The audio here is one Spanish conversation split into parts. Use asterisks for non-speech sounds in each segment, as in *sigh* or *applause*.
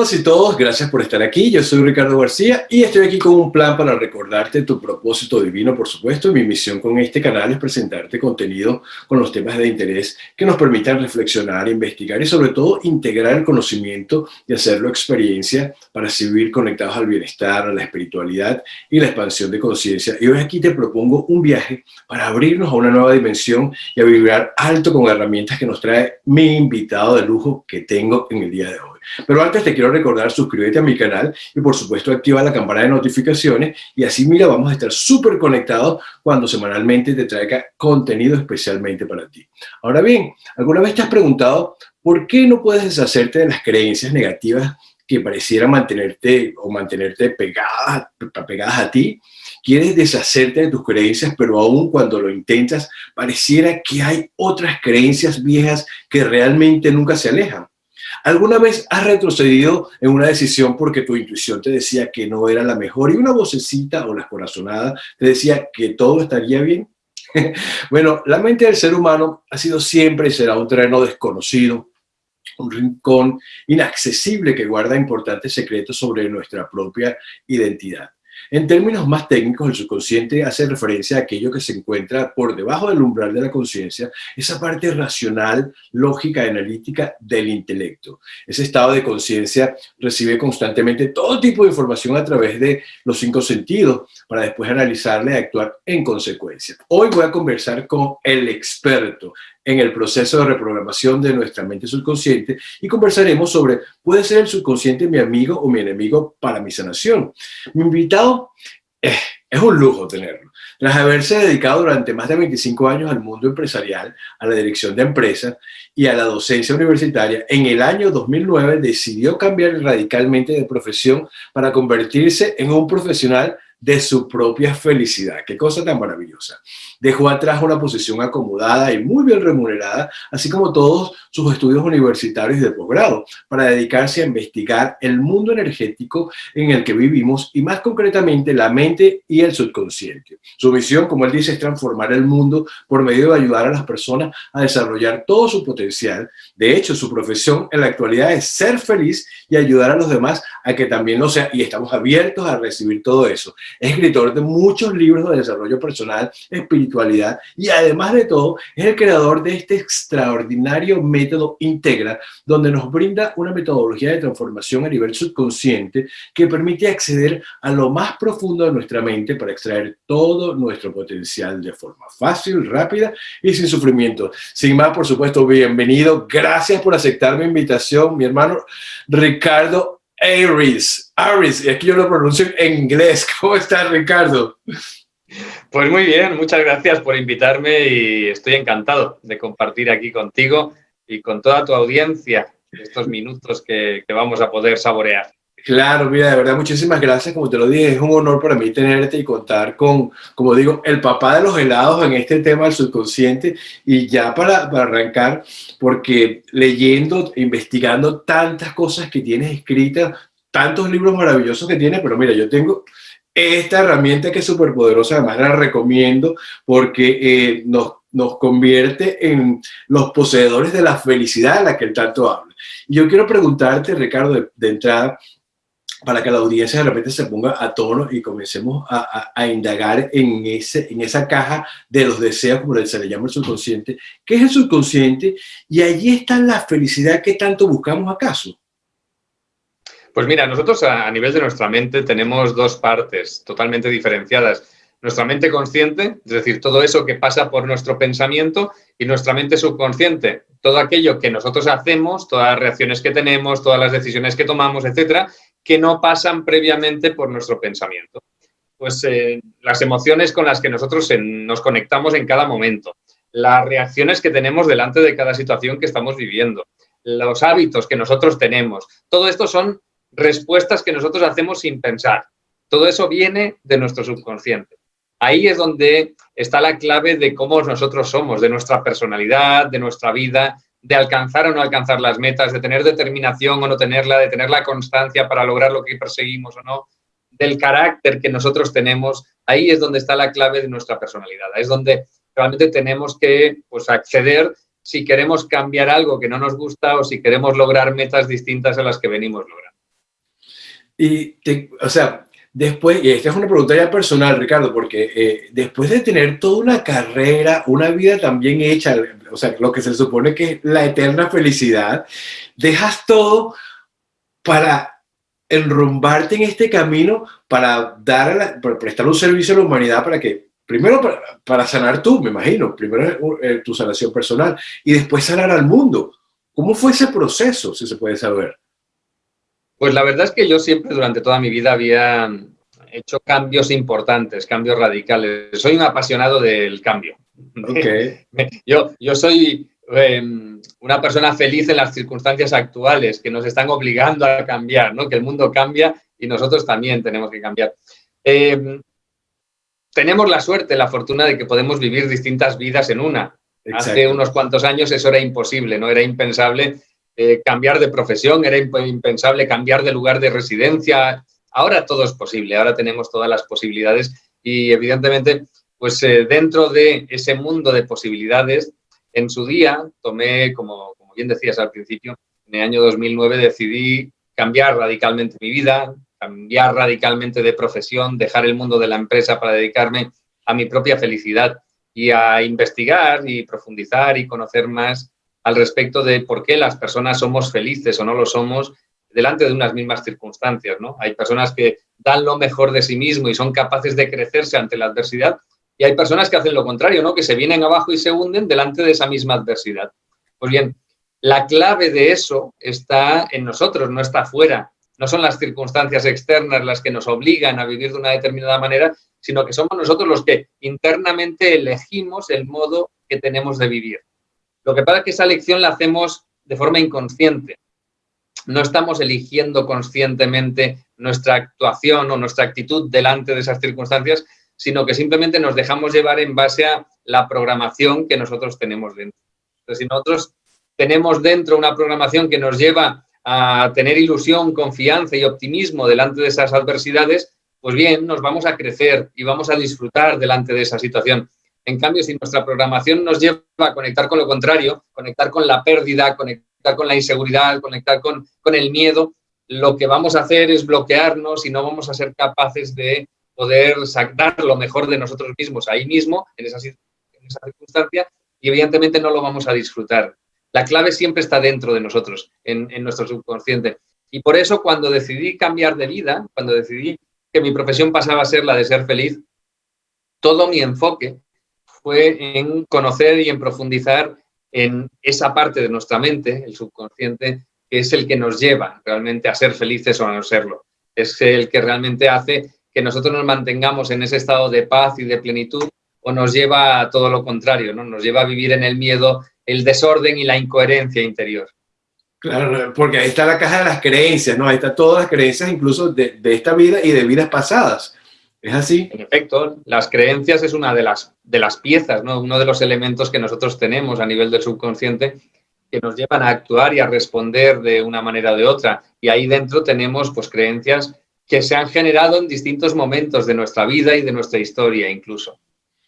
Todos y todos, gracias por estar aquí. Yo soy Ricardo García y estoy aquí con un plan para recordarte tu propósito divino, por supuesto. Mi misión con este canal es presentarte contenido con los temas de interés que nos permitan reflexionar, investigar y sobre todo integrar el conocimiento y hacerlo experiencia para seguir conectados al bienestar, a la espiritualidad y la expansión de conciencia. Y hoy aquí te propongo un viaje para abrirnos a una nueva dimensión y a vibrar alto con herramientas que nos trae mi invitado de lujo que tengo en el día de hoy. Pero antes te quiero recordar, suscríbete a mi canal y por supuesto activa la campana de notificaciones y así mira, vamos a estar súper conectados cuando semanalmente te traiga contenido especialmente para ti. Ahora bien, ¿alguna vez te has preguntado por qué no puedes deshacerte de las creencias negativas que parecieran mantenerte o mantenerte pegadas, pegadas a ti? Quieres deshacerte de tus creencias, pero aún cuando lo intentas, pareciera que hay otras creencias viejas que realmente nunca se alejan. ¿Alguna vez has retrocedido en una decisión porque tu intuición te decía que no era la mejor y una vocecita o la corazonada te decía que todo estaría bien? *laughs* bueno, la mente del ser humano ha sido siempre y será un terreno desconocido, un rincón inaccesible que guarda importantes secretos sobre nuestra propia identidad. En términos más técnicos, el subconsciente hace referencia a aquello que se encuentra por debajo del umbral de la conciencia, esa parte racional, lógica analítica del intelecto. Ese estado de conciencia recibe constantemente todo tipo de información a través de los cinco sentidos para después analizarla y actuar en consecuencia. Hoy voy a conversar con el experto en el proceso de reprogramación de nuestra mente subconsciente y conversaremos sobre, ¿puede ser el subconsciente mi amigo o mi enemigo para mi sanación? Mi invitado eh, es un lujo tenerlo. Tras haberse dedicado durante más de 25 años al mundo empresarial, a la dirección de empresas y a la docencia universitaria, en el año 2009 decidió cambiar radicalmente de profesión para convertirse en un profesional de su propia felicidad. Qué cosa tan maravillosa. Dejó atrás una posición acomodada y muy bien remunerada, así como todos sus estudios universitarios de posgrado, para dedicarse a investigar el mundo energético en el que vivimos y más concretamente la mente y el subconsciente. Su misión, como él dice, es transformar el mundo por medio de ayudar a las personas a desarrollar todo su potencial. De hecho, su profesión en la actualidad es ser feliz y ayudar a los demás a que también lo sea y estamos abiertos a recibir todo eso. Es escritor de muchos libros de desarrollo personal, espiritualidad y además de todo es el creador de este extraordinario método Integra donde nos brinda una metodología de transformación a nivel subconsciente que permite acceder a lo más profundo de nuestra mente para extraer todo nuestro potencial de forma fácil, rápida y sin sufrimiento. Sin más, por supuesto, bienvenido. Gracias por aceptar mi invitación, mi hermano Ricardo Aris, Aris, y aquí yo lo pronuncio en inglés. *laughs* ¿Cómo estás, Ricardo? Pues muy bien, muchas gracias por invitarme y estoy encantado de compartir aquí contigo y con toda tu audiencia estos minutos que, que vamos a poder saborear. Claro, mira, de verdad, muchísimas gracias. Como te lo dije, es un honor para mí tenerte y contar con, como digo, el papá de los helados en este tema del subconsciente. Y ya para, para arrancar, porque leyendo, investigando tantas cosas que tienes escritas, tantos libros maravillosos que tienes, pero mira, yo tengo esta herramienta que es súper poderosa, además la recomiendo porque eh, nos, nos convierte en los poseedores de la felicidad de la que tanto habla. Yo quiero preguntarte, Ricardo, de entrada, para que la audiencia de repente se ponga a tono y comencemos a, a, indagar en, ese, en esa caja de los deseos, como se le llama el subconsciente. ¿Qué es el subconsciente? Y allí está la felicidad que tanto buscamos acaso. Pues mira, nosotros a nivel de nuestra mente tenemos dos partes totalmente diferenciadas. Nuestra mente consciente, es decir, todo eso que pasa por nuestro pensamiento, y nuestra mente subconsciente, todo aquello que nosotros hacemos, todas las reacciones que tenemos, todas las decisiones que tomamos, etcétera, que no pasan previamente por nuestro pensamiento. Pues eh, las emociones con las que nosotros nos conectamos en cada momento, las reacciones que tenemos delante de cada situación que estamos viviendo, los hábitos que nosotros tenemos, todo esto son respuestas que nosotros hacemos sin pensar. Todo eso viene de nuestro subconsciente. Ahí es donde está la clave de cómo nosotros somos, de nuestra personalidad, de nuestra vida, de alcanzar o no alcanzar las metas, de tener determinación o no tenerla, de tener la constancia para lograr lo que perseguimos o no, del carácter que nosotros tenemos, ahí es donde está la clave de nuestra personalidad, es donde realmente tenemos que pues, acceder si queremos cambiar algo que no nos gusta o si queremos lograr metas distintas a las que venimos logrando. Y, o sea, después, y esta es una pregunta ya personal, Ricardo, porque eh, después de tener toda una carrera, una vida también hecha, o sea, lo que se supone que es la eterna felicidad, dejas todo para enrumbarte en este camino, para, dar para prestar un servicio a la humanidad, para que, primero para, sanar tú, me imagino, primero eh, tu sanación personal, y después sanar al mundo. ¿Cómo fue ese proceso, si se puede saber? Pues la verdad es que yo siempre durante toda mi vida había hecho cambios importantes, cambios radicales. Soy un apasionado del cambio. Okay. *laughs* Yo, yo soy em, una persona feliz en las circunstancias actuales que nos están obligando a cambiar, ¿no? que el mundo cambia y nosotros también tenemos que cambiar. Em, tenemos la suerte, la fortuna de que podemos vivir distintas vidas en una. Hace unos cuantos años eso era imposible, no era impensable eh, cambiar de profesión, era impensable cambiar de lugar de residencia. Ahora todo es posible, ahora tenemos todas las posibilidades y evidentemente, pues eh, dentro de ese mundo de posibilidades, en su día tomé, como, como bien decías al principio, en el año 2009 decidí cambiar radicalmente mi vida, cambiar radicalmente de profesión, dejar el mundo de la empresa para dedicarme a mi propia felicidad y a investigar y profundizar y conocer más al respecto de por qué las personas somos felices o no lo somos delante de unas mismas circunstancias. ¿no? Hay personas que dan lo mejor de sí mismo y son capaces de crecerse ante la adversidad y hay personas que hacen lo contrario, ¿no? que se vienen abajo y se hunden delante de esa misma adversidad. Pues bien, la clave de eso está en nosotros, no está fuera. No son las circunstancias externas las que nos obligan a vivir de una determinada manera, sino que somos nosotros los que internamente elegimos el modo que tenemos de vivir. Lo que pasa es que esa elección la hacemos de forma inconsciente. No estamos eligiendo conscientemente nuestra actuación o nuestra actitud delante de esas circunstancias, sino que simplemente nos dejamos llevar en base a la programación que nosotros tenemos dentro. Entonces, si nosotros tenemos dentro una programación que nos lleva a tener ilusión, confianza y optimismo delante de esas adversidades, pues bien, nos vamos a crecer y vamos a disfrutar delante de esa situación. En cambio, si nuestra programación nos lleva a conectar con lo contrario, conectar con la pérdida, conectar con la inseguridad, conectar con, con el miedo, lo que vamos a hacer es bloquearnos y no vamos a ser capaces de poder sacar lo mejor de nosotros mismos ahí mismo, en esa, en circunstancia, y evidentemente no lo vamos a disfrutar. La clave siempre está dentro de nosotros, en, en nuestro subconsciente. Y por eso cuando decidí cambiar de vida, cuando decidí que mi profesión pasaba a ser la de ser feliz, todo mi enfoque fue en conocer y en profundizar en esa parte de nuestra mente, el subconsciente, que es el que nos lleva realmente a ser felices o a no serlo. Es el que realmente hace que nosotros nos mantengamos en ese estado de paz y de plenitud o nos lleva a todo lo contrario, ¿no? Nos lleva a vivir en el miedo, el desorden y la incoherencia interior. Claro, porque ahí está la caja de las creencias, ¿no? Ahí están todas las creencias incluso de, de esta vida y de vidas pasadas. En efecto, las creencias es una de las, de las piezas, ¿no? uno de los elementos que nosotros tenemos a nivel del subconsciente que nos llevan a actuar y a responder de una manera o de otra. Y ahí dentro tenemos pues, creencias que se han generado en distintos momentos de nuestra vida y de nuestra historia incluso.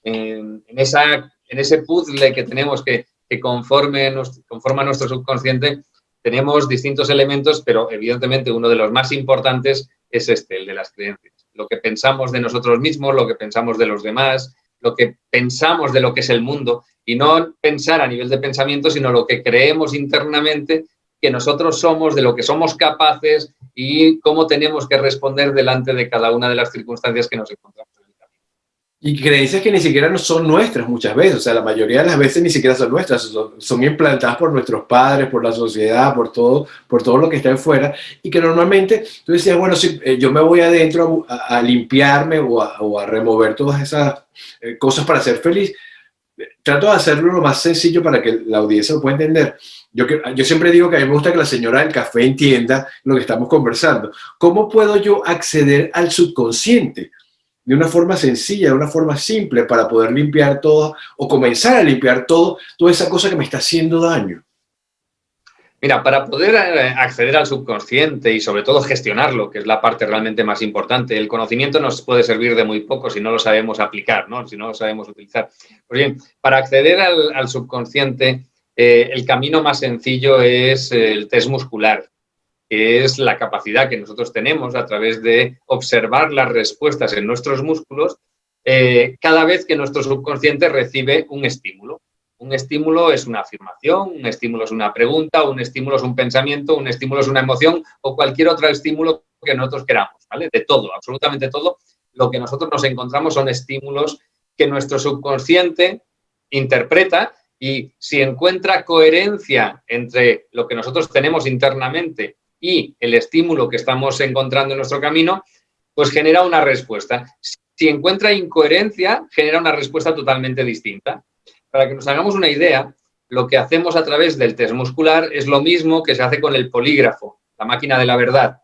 En, esa, en ese puzzle que tenemos que, que conforme, conforma nuestro subconsciente, tenemos distintos elementos, pero evidentemente uno de los más importantes es este, el de las creencias lo que pensamos de nosotros mismos, lo que pensamos de los demás, lo que pensamos de lo que es el mundo y no pensar a nivel de pensamiento, sino lo que creemos internamente que nosotros somos, de lo que somos capaces y cómo tenemos que responder delante de cada una de las circunstancias que nos encontramos. Y creencias que ni siquiera son nuestras muchas veces, o sea, la mayoría de las veces ni siquiera son nuestras, son, implantadas por nuestros padres, por la sociedad, por todo, por todo lo que está afuera, y que normalmente tú decías, bueno, si eh, yo me voy adentro a, limpiarme o a, remover todas esas eh, cosas para ser feliz, trato de hacerlo lo más sencillo para que la audiencia lo pueda entender. Yo, yo siempre digo que a mí me gusta que la señora del café entienda lo que estamos conversando. ¿Cómo puedo yo acceder al subconsciente? De una forma sencilla, de una forma simple para poder limpiar todo o comenzar a limpiar todo, toda esa cosa que me está haciendo daño? Mira, para poder eh, acceder al subconsciente y sobre todo gestionarlo, que es la parte realmente más importante, el conocimiento nos puede servir de muy poco si no lo sabemos aplicar, ¿no? si no lo sabemos utilizar. Pues bien, para acceder al, subconsciente, eh, el camino más sencillo es el test muscular que es la capacidad que nosotros tenemos a través de observar las respuestas en nuestros músculos eh, cada vez que nuestro subconsciente recibe un estímulo. Un estímulo es una afirmación, un estímulo es una pregunta, un estímulo es un pensamiento, un estímulo es una emoción o cualquier otro estímulo que nosotros queramos, ¿vale? De todo, absolutamente todo. Lo que nosotros nos encontramos son estímulos que nuestro subconsciente interpreta y si encuentra coherencia entre lo que nosotros tenemos internamente y el estímulo que estamos encontrando en nuestro camino, pues genera una respuesta. Si encuentra incoherencia, genera una respuesta totalmente distinta. Para que nos hagamos una idea, lo que hacemos a través del test muscular es lo mismo que se hace con el polígrafo, la máquina de la verdad,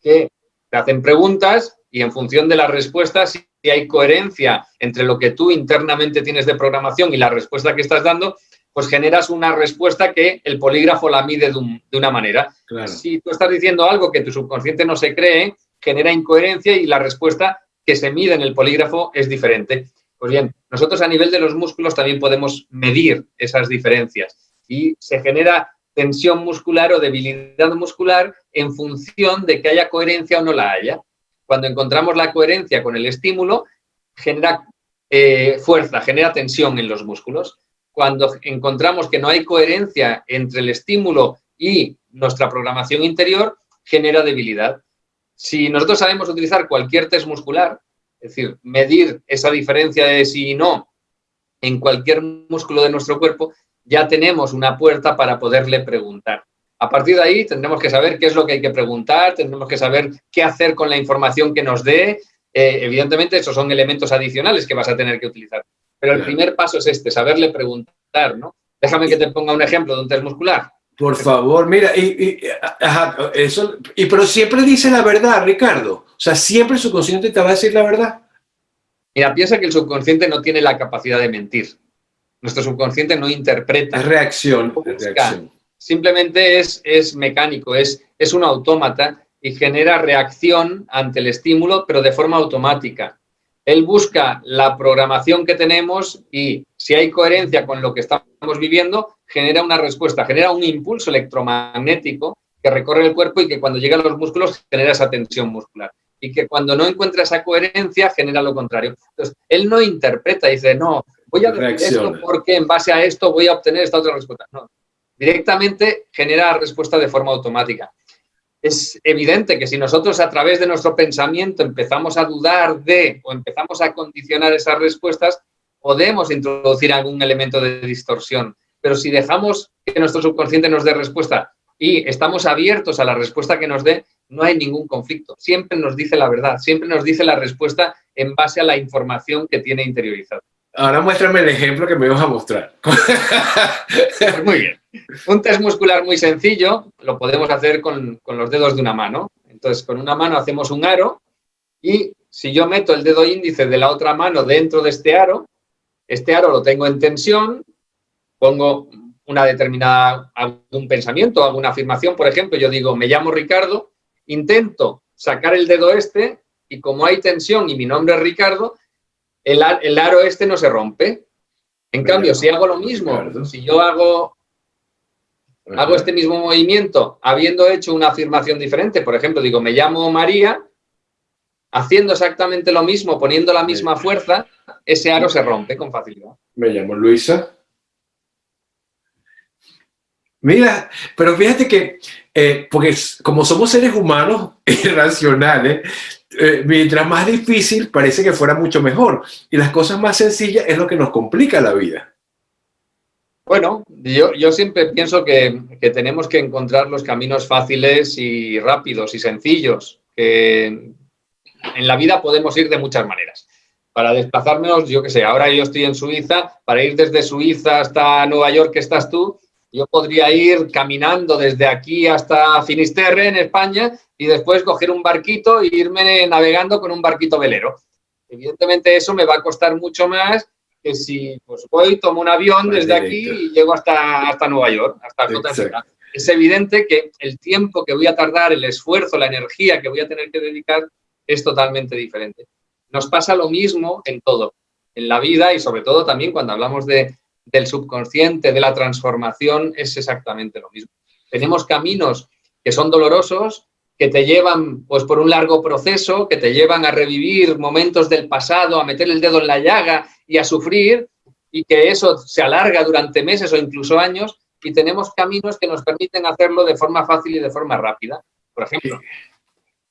que te hacen preguntas y en función de las respuestas, si hay coherencia entre lo que tú internamente tienes de programación y la respuesta que estás dando, pues generas una respuesta que el polígrafo la mide de, una manera. Si tú estás diciendo algo que tu subconsciente no se cree, genera incoherencia y la respuesta que se mide en el polígrafo es diferente. Pues bien, nosotros a nivel de los músculos también podemos medir esas diferencias y se genera tensión muscular o debilidad muscular en función de que haya coherencia o no la haya. Cuando encontramos la coherencia con el estímulo, genera eh, fuerza, genera tensión en los músculos. Cuando encontramos que no hay coherencia entre el estímulo y nuestra programación interior, genera debilidad. Si nosotros sabemos utilizar cualquier test muscular, es decir, medir esa diferencia de sí y no en cualquier músculo de nuestro cuerpo, ya tenemos una puerta para poderle preguntar. A partir de ahí tendremos que saber qué es lo que hay que preguntar, tendremos que saber qué hacer con la información que nos dé. Eh, evidentemente, esos son elementos adicionales que vas a tener que utilizar. Pero el primer paso es este, saberle preguntar, ¿no? Déjame que te ponga un ejemplo de un test muscular. Por favor, mira, y, eso, y pero siempre dice la verdad, Ricardo. O sea, siempre el subconsciente te va a decir la verdad. Mira, piensa que el subconsciente no tiene la capacidad de mentir. Nuestro subconsciente no interpreta. Es reacción. Reacción simplemente es, es mecánico, es, es un autómata y genera reacción ante el estímulo, pero de forma automática. Él busca la programación que tenemos y si hay coherencia con lo que estamos viviendo, genera una respuesta, genera un impulso electromagnético que recorre el cuerpo y que cuando llega a los músculos genera esa tensión muscular. Y que cuando no encuentra esa coherencia genera lo contrario. Entonces, él no interpreta, dice, no, voy a decir esto porque en base a esto voy a obtener esta otra respuesta. No, directamente genera respuesta de forma automática. Es evidente que si nosotros a través de nuestro pensamiento empezamos a dudar de o empezamos a condicionar esas respuestas, podemos introducir algún elemento de distorsión. Pero si dejamos que nuestro subconsciente nos dé respuesta y estamos abiertos a la respuesta que nos dé, no hay ningún conflicto. Siempre nos dice la verdad, siempre nos dice la respuesta en base a la información que tiene interiorizada. Ahora muéstrame el ejemplo que me ibas a mostrar. *laughs* muy bien. Un test muscular muy sencillo, lo podemos hacer con, los dedos de una mano. Entonces, con una mano hacemos un aro y si yo meto el dedo índice de la otra mano dentro de este aro, este aro lo tengo en tensión, pongo una determinada, algún pensamiento, alguna afirmación, por ejemplo, yo digo, me llamo Ricardo, intento sacar el dedo este y como hay tensión y mi nombre es Ricardo, el, aro este no se rompe. En cambio, si hago lo mismo, si yo hago, hago este mismo movimiento habiendo hecho una afirmación diferente, por ejemplo, digo, me llamo María, haciendo exactamente lo mismo, poniendo la misma fuerza, ese aro se rompe con facilidad. Me llamo Luisa. Mira, pero fíjate que, eh, porque como somos seres humanos *laughs* irracionales, eh, mientras más difícil parece que fuera mucho mejor. Y las cosas más sencillas es lo que nos complica la vida. Bueno, yo, yo siempre pienso que, que, tenemos que encontrar los caminos fáciles y rápidos y sencillos. Que en la vida podemos ir de muchas maneras. Para desplazarnos, yo qué sé, ahora yo estoy en Suiza, para ir desde Suiza hasta Nueva York, que estás tú, yo podría ir caminando desde aquí hasta Finisterre, en España, y después coger un barquito e irme navegando con un barquito velero. Evidentemente eso me va a costar mucho más que si pues, voy, tomo un avión desde aquí y llego hasta, hasta Nueva York, hasta Es evidente que el tiempo que voy a tardar, el esfuerzo, la energía que voy a tener que dedicar es totalmente diferente. Nos pasa lo mismo en todo, en la vida y sobre todo también cuando hablamos de, del subconsciente, de la transformación, es exactamente lo mismo. Tenemos caminos que son dolorosos, que te llevan pues, por un largo proceso, que te llevan a revivir momentos del pasado, a meter el dedo en la llaga y a sufrir, y que eso se alarga durante meses o incluso años, y tenemos caminos que nos permiten hacerlo de forma fácil y de forma rápida. Por ejemplo,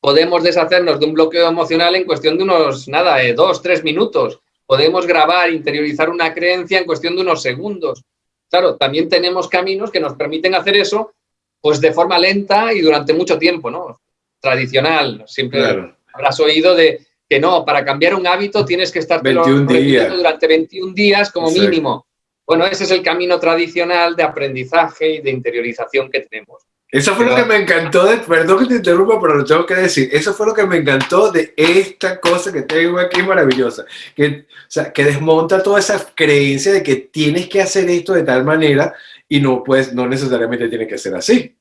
podemos deshacernos de un bloqueo emocional en cuestión de unos, nada, de dos, tres minutos. Podemos grabar, interiorizar una creencia en cuestión de unos segundos. Claro, también tenemos caminos que nos permiten hacer eso pues de forma lenta y durante mucho tiempo, ¿no? Tradicional, siempre habrás oído de que no, para cambiar un hábito tienes que estar durante 21 días como mínimo. Bueno, ese es el camino tradicional de aprendizaje y de interiorización que tenemos. Eso fue lo que me encantó, de, perdón que te interrumpa, pero lo tengo que decir, eso fue lo que me encantó de esta cosa que tengo aquí maravillosa, que, o sea, que desmonta toda esa creencia de que tienes que hacer esto de tal manera y no, pues, no necesariamente tiene que ser así.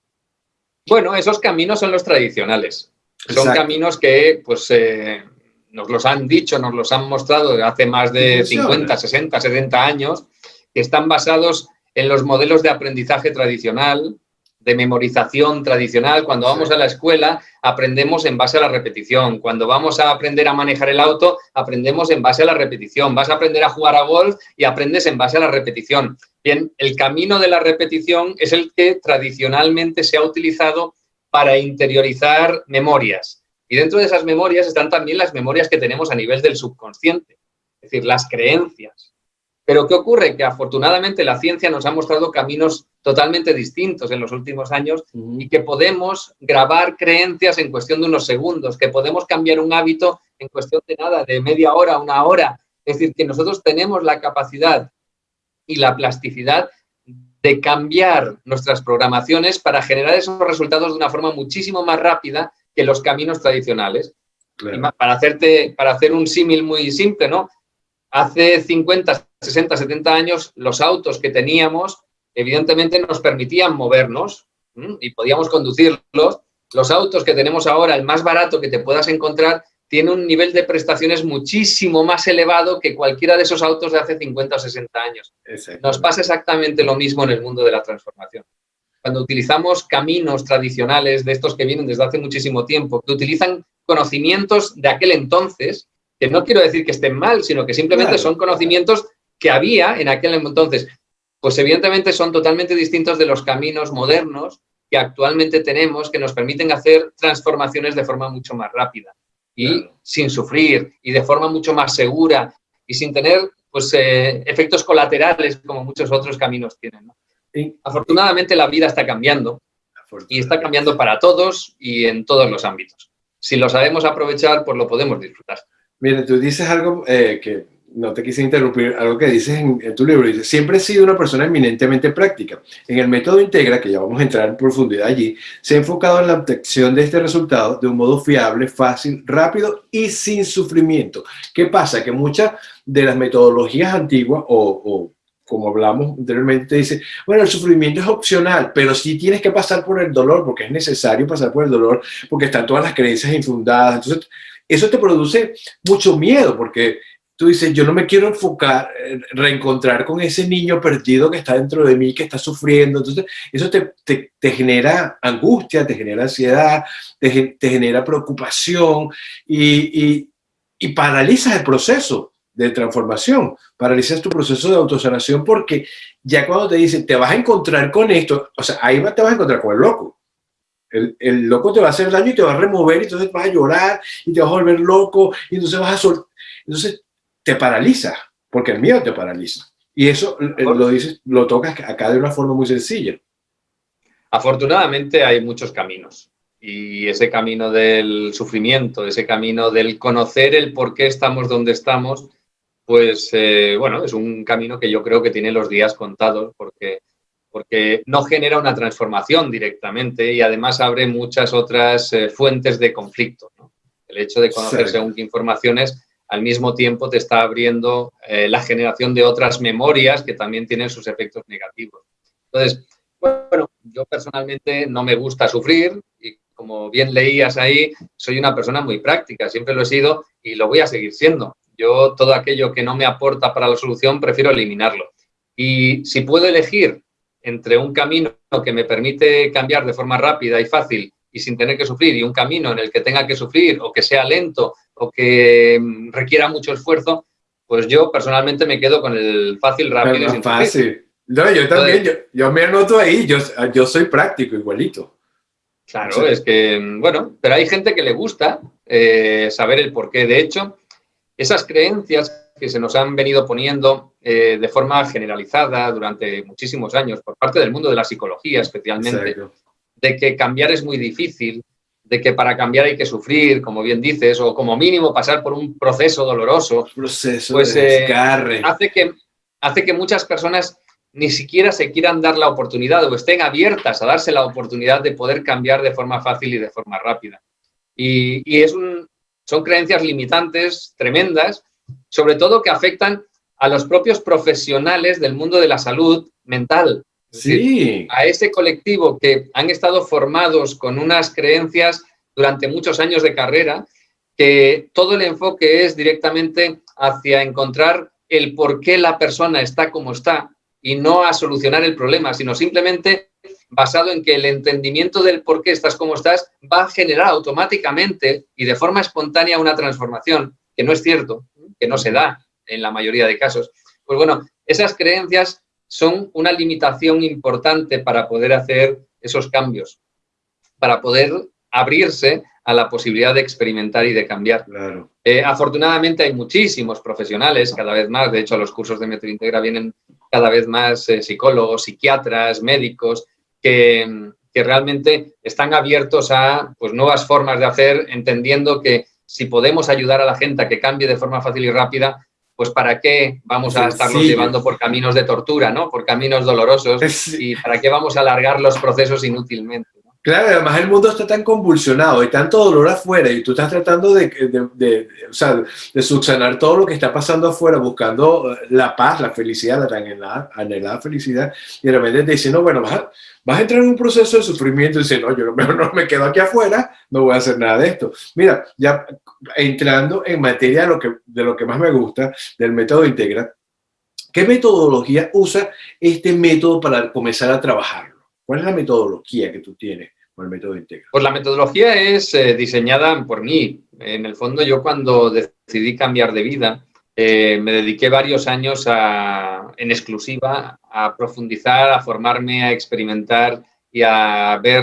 Bueno, esos caminos son los tradicionales. Son caminos que pues, eh, nos los han dicho, nos los han mostrado hace más de 50, 60, 70 años, que están basados en los modelos de aprendizaje tradicional, de memorización tradicional. Cuando vamos a la escuela, aprendemos en base a la repetición. Cuando vamos a aprender a manejar el auto, aprendemos en base a la repetición. Vas a aprender a jugar a golf y aprendes en base a la repetición. Bien, el camino de la repetición es el que tradicionalmente se ha utilizado para interiorizar memorias. Y dentro de esas memorias están también las memorias que tenemos a nivel del subconsciente, es decir, las creencias. Pero ¿qué ocurre? Que afortunadamente la ciencia nos ha mostrado caminos totalmente distintos en los últimos años y que podemos grabar creencias en cuestión de unos segundos, que podemos cambiar un hábito en cuestión de nada, de media hora, una hora. Es decir, que nosotros tenemos la capacidad y la plasticidad de cambiar nuestras programaciones para generar esos resultados de una forma muchísimo más rápida que los caminos tradicionales. Para, hacerte, para hacer un símil muy simple, ¿no? Hace 50, 60, 70 años, los autos que teníamos, evidentemente nos permitían movernos y podíamos conducirlos. Los autos que tenemos ahora, el más barato que te puedas encontrar, tiene un nivel de prestaciones muchísimo más elevado que cualquiera de esos autos de hace 50 o 60 años. Nos pasa exactamente lo mismo en el mundo de la transformación. Cuando utilizamos caminos tradicionales de estos que vienen desde hace muchísimo tiempo, que utilizan conocimientos de aquel entonces, que no quiero decir que estén mal, sino que simplemente son conocimientos que había en aquel entonces, pues evidentemente son totalmente distintos de los caminos modernos que actualmente tenemos que nos permiten hacer transformaciones de forma mucho más rápida y sin sufrir y de forma mucho más segura y sin tener pues, eh, efectos colaterales como muchos otros caminos tienen. Afortunadamente la vida está cambiando y está cambiando para todos y en todos los ámbitos. Si lo sabemos aprovechar, pues lo podemos disfrutar. Mira, tú dices algo eh, que no te quise interrumpir, algo que dices en, tu libro, dice, siempre he sido una persona eminentemente práctica. En el método Integra, que ya vamos a entrar en profundidad allí, se ha enfocado en la obtención de este resultado de un modo fiable, fácil, rápido y sin sufrimiento. ¿Qué pasa? Que muchas de las metodologías antiguas o, como hablamos anteriormente, dice, bueno, el sufrimiento es opcional, pero sí tienes que pasar por el dolor, porque es necesario pasar por el dolor, porque están todas las creencias infundadas. Entonces, eso te produce mucho miedo, porque tú dices, yo no me quiero enfocar, eh, reencontrar con ese niño perdido que está dentro de mí, que está sufriendo. Entonces, eso te, te, genera angustia, te genera ansiedad, te, te genera preocupación y, y, y paralizas el proceso de transformación, paralizas tu proceso de autosanación porque ya cuando te dicen, te vas a encontrar con esto, o sea, ahí te vas a encontrar con el loco. El, el, loco te va a hacer daño y te va a remover, y entonces vas a llorar y te vas a volver loco, y entonces vas a soltar. Entonces, te paraliza, porque el miedo te paraliza. Y eso eh, lo dices, lo tocas acá de una forma muy sencilla. Afortunadamente hay muchos caminos y ese camino del sufrimiento, ese camino del conocer el por qué estamos donde estamos, pues eh, bueno, es un camino que yo creo que tiene los días contados porque, porque no genera una transformación directamente y además abre muchas otras eh, fuentes de conflicto. El hecho de conocer según qué informaciones al mismo tiempo te está abriendo eh, la generación de otras memorias que también tienen sus efectos negativos. Entonces, bueno, yo personalmente no me gusta sufrir y como bien leías ahí, soy una persona muy práctica, siempre lo he sido y lo voy a seguir siendo. Yo todo aquello que no me aporta para la solución prefiero eliminarlo. Y si puedo elegir entre un camino que me permite cambiar de forma rápida y fácil y sin tener que sufrir y un camino en el que tenga que sufrir o que sea lento o que mm, requiera mucho esfuerzo, pues yo personalmente me quedo con el fácil, rápido y sin fácil. No, yo también, yo, me anoto ahí, yo, yo soy práctico igualito. Claro, es que, mm, bueno, pero hay gente que le gusta eh, saber el porqué. De hecho, esas creencias que se nos han venido poniendo eh, de forma generalizada durante muchísimos años por parte del mundo de la psicología especialmente, de que cambiar es muy difícil, de que para cambiar hay que sufrir, como bien dices, o como mínimo pasar por un proceso doloroso, proceso pues, de eh, hace, que, hace que muchas personas ni siquiera se quieran dar la oportunidad o estén abiertas a darse la oportunidad de poder cambiar de forma fácil y de forma rápida. Y, es son creencias limitantes tremendas, sobre todo que afectan a los propios profesionales del mundo de la salud mental, Sí. a ese colectivo que han estado formados con unas creencias durante muchos años de carrera, que todo el enfoque es directamente hacia encontrar el por qué la persona está como está y no a solucionar el problema, sino simplemente basado en que el entendimiento del por qué estás como estás va a generar automáticamente y de forma espontánea una transformación, que no es cierto, que no se da en la mayoría de casos. Pues bueno, esas creencias son una limitación importante para poder hacer esos cambios, para poder abrirse a la posibilidad de experimentar y de cambiar. Eh, afortunadamente hay muchísimos profesionales, cada vez más, de hecho a los cursos de Metointegra vienen cada vez más eh, psicólogos, psiquiatras, médicos, que, que, realmente están abiertos a pues, nuevas formas de hacer, entendiendo que si podemos ayudar a la gente a que cambie de forma fácil y rápida, pues ¿para qué vamos a estarlos llevando por caminos de tortura, ¿no? por caminos dolorosos? *laughs* ¿Y para qué vamos a alargar los procesos inútilmente? Claro, además el mundo está tan convulsionado, hay tanto dolor afuera y tú estás tratando de, de, o sea, de subsanar todo lo que está pasando afuera, buscando la paz, la felicidad, la tan anhelada, felicidad, y de repente te dicen, no, bueno, vas a, vas a, entrar en un proceso de sufrimiento y dices, no, yo no, *laughs* no me quedo aquí afuera, no voy a hacer nada de esto. Mira, ya entrando en materia de lo que, de lo que más me gusta, del método Integra, ¿qué metodología usa este método para comenzar a trabajarlo? ¿Cuál es la metodología que tú tienes con el método Integra? Pues la metodología es eh, diseñada por mí. En el fondo, yo cuando decidí cambiar de vida, eh, me dediqué varios años en exclusiva a profundizar, a formarme, a experimentar y a ver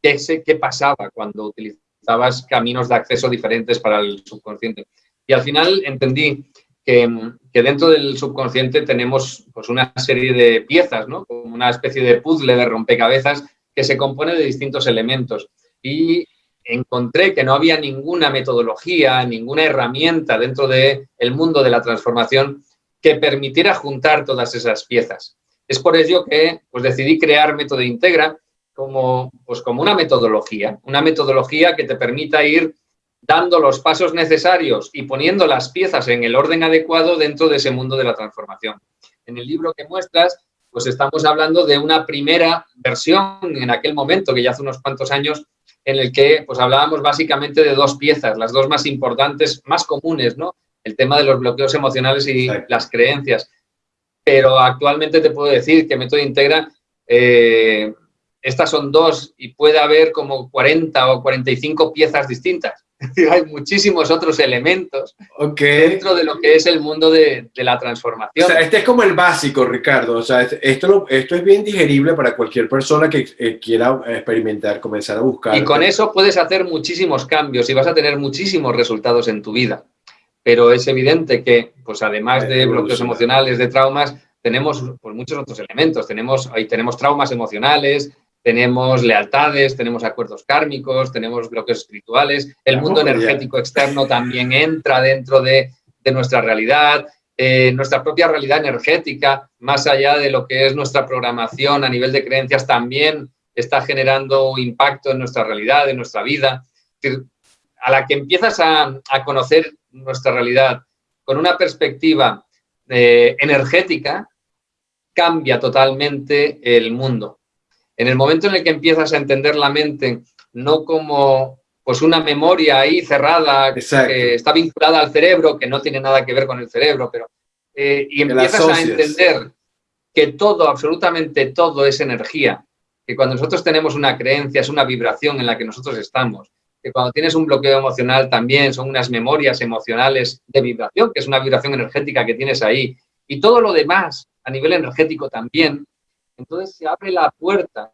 qué, qué pasaba cuando utilizabas caminos de acceso diferentes para el subconsciente. Y al final entendí que, dentro del subconsciente tenemos pues, una serie de piezas, ¿no? como una especie de puzzle de rompecabezas que se compone de distintos elementos. Y encontré que no había ninguna metodología, ninguna herramienta dentro del el mundo de la transformación que permitiera juntar todas esas piezas. Es por ello que pues, decidí crear Método Integra como, pues, como una metodología, una metodología que te permita ir dando los pasos necesarios y poniendo las piezas en el orden adecuado dentro de ese mundo de la transformación. En el libro que muestras, pues estamos hablando de una primera versión en aquel momento, que ya hace unos cuantos años, en el que pues hablábamos básicamente de dos piezas, las dos más importantes, más comunes, ¿no? El tema de los bloqueos emocionales y las creencias. Pero actualmente te puedo decir que Método Integra eh, estas son dos y puede haber como 40 o 45 piezas distintas. *laughs* Hay muchísimos otros elementos dentro de lo que es el mundo de, la transformación. O sea, este es como el básico, Ricardo. O sea, esto, esto es bien digerible para cualquier persona que eh, quiera experimentar, comenzar a buscar. Y con eso puedes hacer muchísimos cambios y vas a tener muchísimos resultados en tu vida. Pero es evidente que, pues además de bloqueos emocionales, de traumas, tenemos pues, muchos otros elementos. Tenemos, ahí tenemos traumas emocionales, tenemos lealtades, tenemos acuerdos kármicos, tenemos bloqueos espirituales, el mundo energético externo también entra dentro de, nuestra realidad, eh, nuestra propia realidad energética, más allá de lo que es nuestra programación a nivel de creencias, también está generando impacto en nuestra realidad, en nuestra vida. A la que empiezas a, conocer nuestra realidad con una perspectiva eh, energética, cambia totalmente el mundo. En el momento en el que empiezas a entender la mente no como pues una memoria ahí cerrada que está vinculada al cerebro, que no tiene nada que ver con el cerebro, pero eh, y empiezas a entender que todo, absolutamente todo es energía, que cuando nosotros tenemos una creencia es una vibración en la que nosotros estamos, que cuando tienes un bloqueo emocional también son unas memorias emocionales de vibración, que es una vibración energética que tienes ahí, y todo lo demás a nivel energético también, entonces se abre la puerta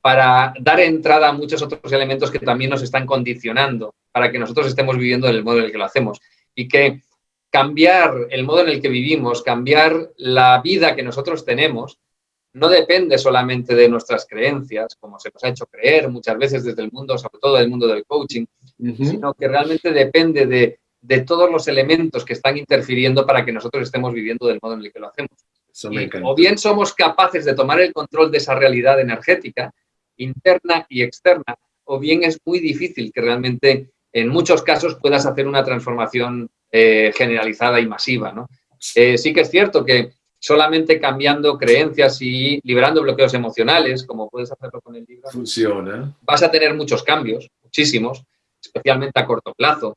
para dar entrada a muchos otros elementos que también nos están condicionando para que nosotros estemos viviendo en el modo en el que lo hacemos. Y que cambiar el modo en el que vivimos, cambiar la vida que nosotros tenemos, no depende solamente de nuestras creencias, como se nos ha hecho creer muchas veces desde el mundo, sobre todo del mundo del coaching, sino que realmente depende de, de, todos los elementos que están interfiriendo para que nosotros estemos viviendo del modo en el que lo hacemos. O bien somos capaces de tomar el control de esa realidad energética, interna y externa, o bien es muy difícil que realmente en muchos casos puedas hacer una transformación eh, generalizada y masiva. ¿no? Eh, sí que es cierto que solamente cambiando creencias y liberando bloqueos emocionales, como puedes hacerlo con el libro, funciona. Vas a tener muchos cambios, muchísimos, especialmente a corto plazo.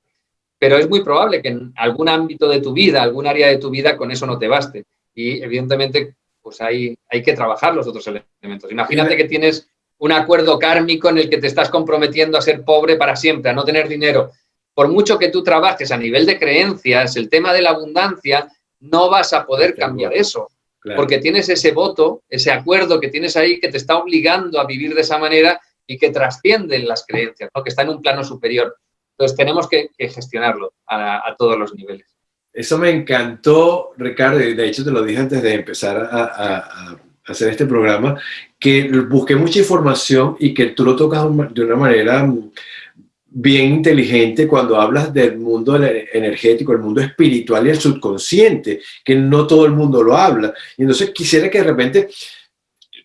Pero es muy probable que en algún ámbito de tu vida, algún área de tu vida, con eso no te baste. Y evidentemente, pues hay, hay que trabajar los otros elementos. Imagínate que tienes un acuerdo kármico en el que te estás comprometiendo a ser pobre para siempre, a no tener dinero. Por mucho que tú trabajes a nivel de creencias, el tema de la abundancia, no vas a poder cambiar eso. Porque tienes ese voto, ese acuerdo que tienes ahí que te está obligando a vivir de esa manera y que trascienden las creencias, que está en un plano superior. Entonces tenemos que, gestionarlo a, todos los niveles. Eso me encantó, Ricardo, y de hecho te lo dije antes de empezar a hacer este programa, que busqué mucha información y que tú lo tocas de una manera bien inteligente cuando hablas del mundo energético, el mundo espiritual y el subconsciente, que no todo el mundo lo habla. Y entonces quisiera que de repente,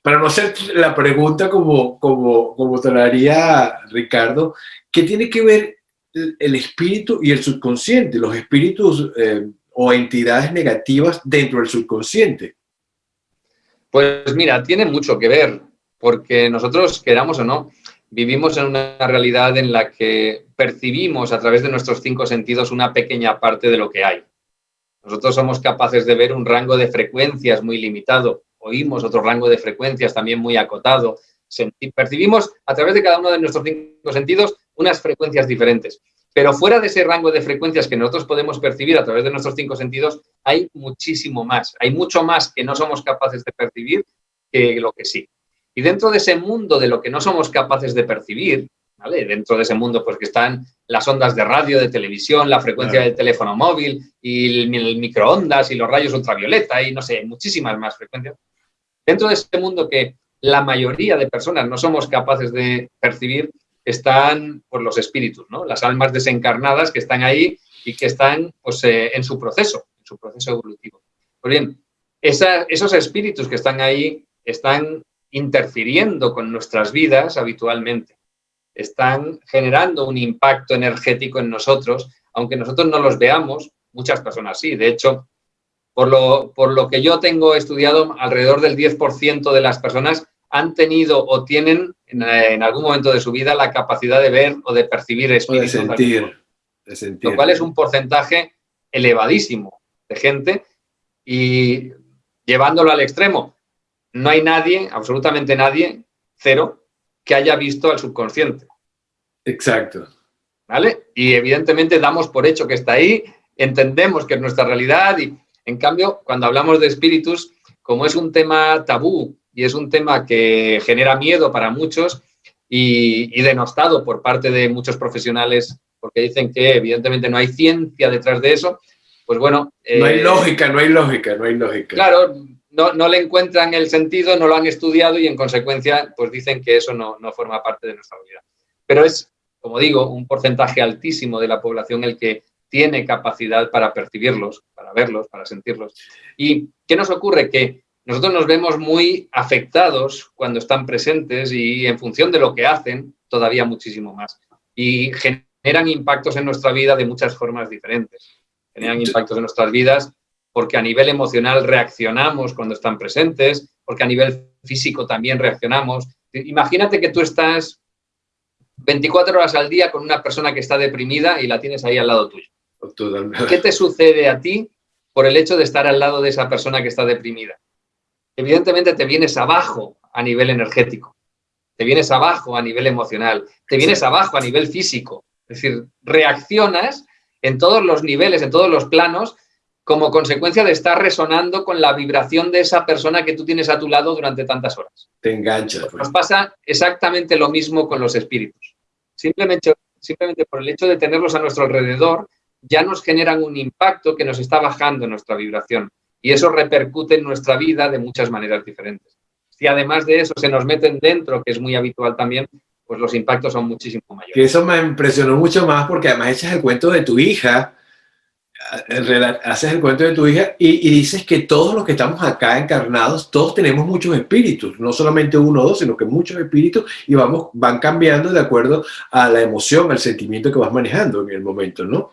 para no hacer la pregunta como, como, como te haría Ricardo, ¿qué tiene que ver el espíritu y el subconsciente, los espíritus eh, o entidades negativas dentro del subconsciente? Pues mira, tiene mucho que ver, porque nosotros, queramos o no, vivimos en una realidad en la que percibimos a través de nuestros cinco sentidos una pequeña parte de lo que hay. Nosotros somos capaces de ver un rango de frecuencias muy limitado, oímos otro rango de frecuencias también muy acotado, percibimos a través de cada uno de nuestros cinco sentidos unas frecuencias diferentes. Pero fuera de ese rango de frecuencias que nosotros podemos percibir a través de nuestros cinco sentidos, hay muchísimo más. Hay mucho más que no somos capaces de percibir que lo que sí. Y dentro de ese mundo de lo que no somos capaces de percibir, ¿vale? dentro de ese mundo pues que están las ondas de radio, de televisión, la frecuencia del teléfono móvil y el, el, microondas y los rayos ultravioleta y no sé, muchísimas más frecuencias. Dentro de ese mundo que la mayoría de personas no somos capaces de percibir, están pues, los espíritus, ¿no? las almas desencarnadas que están ahí y que están pues, eh, en su proceso, en su proceso evolutivo. Pues bien, esos espíritus que están ahí están interfiriendo con nuestras vidas habitualmente, están generando un impacto energético en nosotros, aunque nosotros no los veamos, muchas personas sí. De hecho, por lo, por lo que yo tengo estudiado, alrededor del 10% de las personas han tenido o tienen en, algún momento de su vida la capacidad de ver o de percibir espíritus. De sentir, de sentir. Lo cual es un porcentaje elevadísimo de gente y llevándolo al extremo, no hay nadie, absolutamente nadie, cero, que haya visto al subconsciente. Exacto. ¿Vale? Y evidentemente damos por hecho que está ahí, entendemos que es nuestra realidad y, en cambio, cuando hablamos de espíritus, como es un tema tabú y es un tema que genera miedo para muchos y, denostado por parte de muchos profesionales porque dicen que evidentemente no hay ciencia detrás de eso, pues bueno... no hay eh, lógica, no hay lógica, no hay lógica. Claro, no, no, le encuentran el sentido, no lo han estudiado y en consecuencia pues dicen que eso no, no forma parte de nuestra vida. Pero es, como digo, un porcentaje altísimo de la población el que tiene capacidad para percibirlos, para verlos, para sentirlos. ¿Y qué nos ocurre? Que nosotros nos vemos muy afectados cuando están presentes y en función de lo que hacen, todavía muchísimo más. Y generan impactos en nuestra vida de muchas formas diferentes. Generan impactos en nuestras vidas porque a nivel emocional reaccionamos cuando están presentes, porque a nivel físico también reaccionamos. Imagínate que tú estás 24 horas al día con una persona que está deprimida y la tienes ahí al lado tuyo. ¿Qué te sucede a ti por el hecho de estar al lado de esa persona que está deprimida? Evidentemente te vienes abajo a nivel energético, te vienes abajo a nivel emocional, te vienes abajo a nivel físico. Es decir, reaccionas en todos los niveles, en todos los planos, como consecuencia de estar resonando con la vibración de esa persona que tú tienes a tu lado durante tantas horas. Te enganchas. Pues. Nos pasa exactamente lo mismo con los espíritus. Simplemente, simplemente por el hecho de tenerlos a nuestro alrededor, ya nos generan un impacto que nos está bajando nuestra vibración. Y eso repercute en nuestra vida de muchas maneras diferentes. Si además de eso se nos meten dentro, que es muy habitual también, pues los impactos son muchísimo mayores. Que eso me impresionó mucho más porque además echas el cuento de tu hija, haces el cuento de tu hija y, y, dices que todos los que estamos acá encarnados, todos tenemos muchos espíritus, no solamente uno o dos, sino que muchos espíritus y vamos, van cambiando de acuerdo a la emoción, al sentimiento que vas manejando en el momento, ¿no?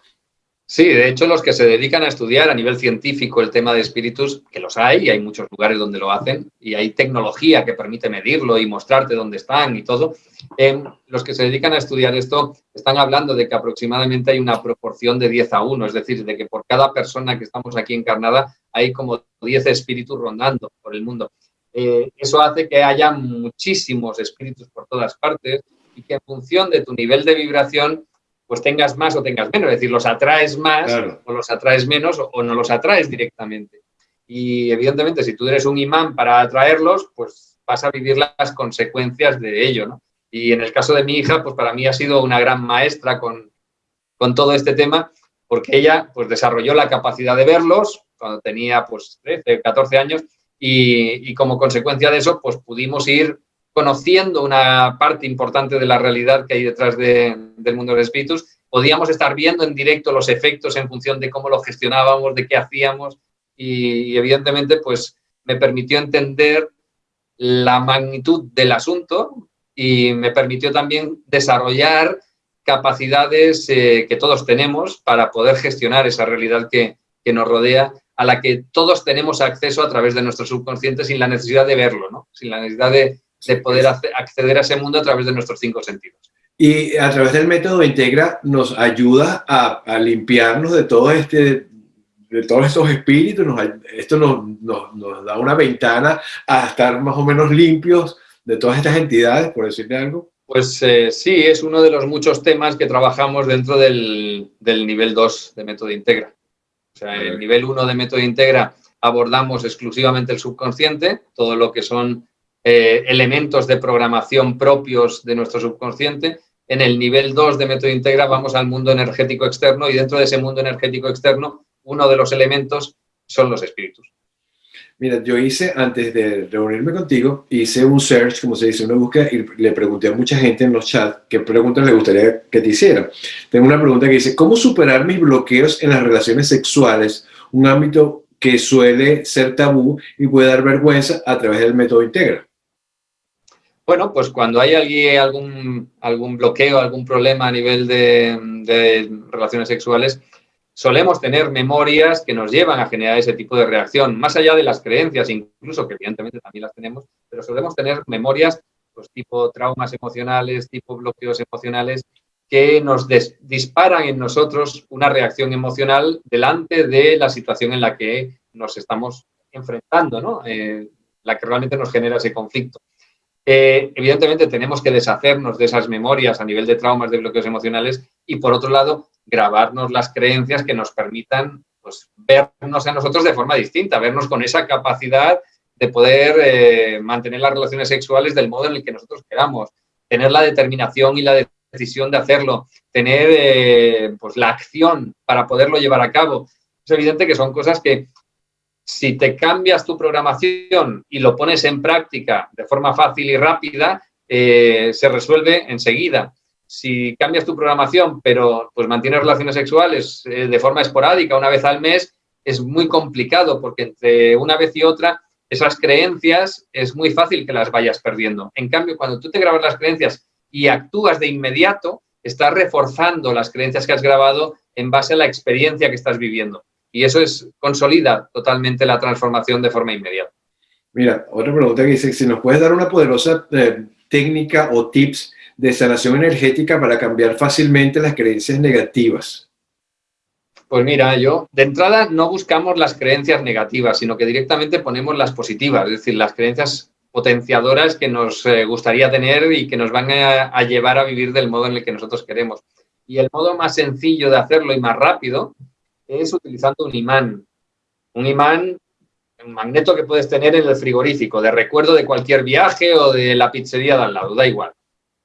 Sí, de hecho los que se dedican a estudiar a nivel científico el tema de espíritus, que los hay, y hay muchos lugares donde lo hacen, y hay tecnología que permite medirlo y mostrarte dónde están y todo, eh, los que se dedican a estudiar esto están hablando de que aproximadamente hay una proporción de 10 a 1, es decir, de que por cada persona que estamos aquí encarnada hay como 10 espíritus rondando por el mundo. Eh, eso hace que haya muchísimos espíritus por todas partes y que en función de tu nivel de vibración pues tengas más o tengas menos, es decir, los atraes más o los atraes menos o, no los atraes directamente. Y evidentemente, si tú eres un imán para atraerlos, pues vas a vivir las consecuencias de ello, ¿no? Y en el caso de mi hija, pues para mí ha sido una gran maestra con, con todo este tema, porque ella pues desarrolló la capacidad de verlos cuando tenía pues 13, 14 años y, y como consecuencia de eso pues pudimos ir conociendo una parte importante de la realidad que hay detrás del mundo de los espíritus, podíamos estar viendo en directo los efectos en función de cómo lo gestionábamos, de qué hacíamos y, evidentemente pues me permitió entender la magnitud del asunto y me permitió también desarrollar capacidades eh, que todos tenemos para poder gestionar esa realidad que, que, nos rodea, a la que todos tenemos acceso a través de nuestro subconsciente sin la necesidad de verlo, ¿no? sin la necesidad de, de poder acceder a ese mundo a través de nuestros cinco sentidos. Y a través del método Integra nos ayuda a, limpiarnos de todo este de todos estos espíritus, esto nos, da una ventana a estar más o menos limpios de todas estas entidades, por decirle algo. Pues eh, sí, es uno de los muchos temas que trabajamos dentro del, del nivel 2 de Método Integra. O sea, en el nivel 1 de Método Integra abordamos exclusivamente el subconsciente, todo lo que son eh, elementos de programación propios de nuestro subconsciente. En el nivel 2 de método integra vamos al mundo energético externo y dentro de ese mundo energético externo uno de los elementos son los espíritus. Mira, yo hice, antes de reunirme contigo, hice un search, como se dice, una búsqueda, y le pregunté a mucha gente en los chats qué preguntas le gustaría que te hiciera. Tengo una pregunta que dice, ¿cómo superar mis bloqueos en las relaciones sexuales? Un ámbito que suele ser tabú y puede dar vergüenza a través del método Integra. Bueno, pues cuando hay algún, algún bloqueo, algún problema a nivel de, relaciones sexuales, solemos tener memorias que nos llevan a generar ese tipo de reacción, más allá de las creencias, incluso que evidentemente también las tenemos, pero solemos tener memorias pues, tipo traumas emocionales, tipo bloqueos emocionales, que nos disparan en nosotros una reacción emocional delante de la situación en la que nos estamos enfrentando, ¿no? Eh, la que realmente nos genera ese conflicto. Eh, evidentemente tenemos que deshacernos de esas memorias a nivel de traumas, de bloqueos emocionales y por otro lado grabarnos las creencias que nos permitan pues, vernos a nosotros de forma distinta, vernos con esa capacidad de poder eh, mantener las relaciones sexuales del modo en el que nosotros queramos, tener la determinación y la decisión de hacerlo, tener eh, pues, la acción para poderlo llevar a cabo. Es evidente que son cosas que si te cambias tu programación y lo pones en práctica de forma fácil y rápida, eh, se resuelve enseguida. Si cambias tu programación, pero pues mantienes relaciones sexuales eh, de forma esporádica una vez al mes, es muy complicado porque entre una vez y otra esas creencias es muy fácil que las vayas perdiendo. En cambio, cuando tú te grabas las creencias y actúas de inmediato, estás reforzando las creencias que has grabado en base a la experiencia que estás viviendo. Y eso es consolida totalmente la transformación de forma inmediata. Mira, otra pregunta que dice, si nos puedes dar una poderosa eh, técnica o tips de sanación energética para cambiar fácilmente las creencias negativas. Pues mira, yo de entrada no buscamos las creencias negativas, sino que directamente ponemos las positivas, es decir, las creencias potenciadoras que nos eh, gustaría tener y que nos van a, llevar a vivir del modo en el que nosotros queremos. Y el modo más sencillo de hacerlo y más rápido es utilizando un imán. Un imán, un magneto que puedes tener en el frigorífico, de recuerdo de cualquier viaje o de la pizzería de al lado, da igual.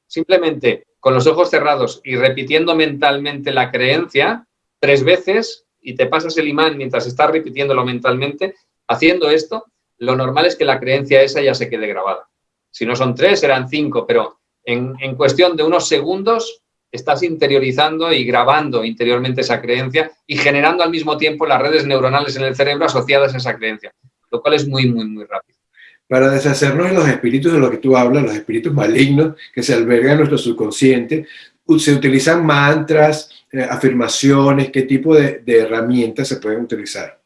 Simplemente con los ojos cerrados y repitiendo mentalmente la creencia, tres veces y te pasas el imán mientras estás repitiéndolo mentalmente, haciendo esto, lo normal es que la creencia esa ya se quede grabada. Si no son tres, serán cinco, pero en, cuestión de unos segundos estás interiorizando y grabando interiormente esa creencia y generando al mismo tiempo las redes neuronales en el cerebro asociadas a esa creencia, lo cual es muy, muy, muy rápido. Para deshacernos de los espíritus de los que tú hablas, los espíritus malignos que se albergan en nuestro subconsciente, se utilizan mantras, eh, afirmaciones, ¿qué tipo de, herramientas se pueden utilizar?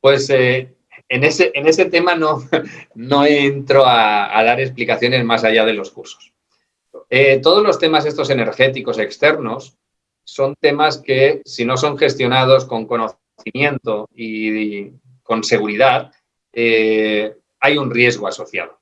Pues eh, en, ese, en ese tema no, *laughs* no entro a, dar explicaciones más allá de los cursos. Eh, todos los temas estos energéticos externos son temas que, si no son gestionados con conocimiento y, con seguridad, hay un riesgo asociado.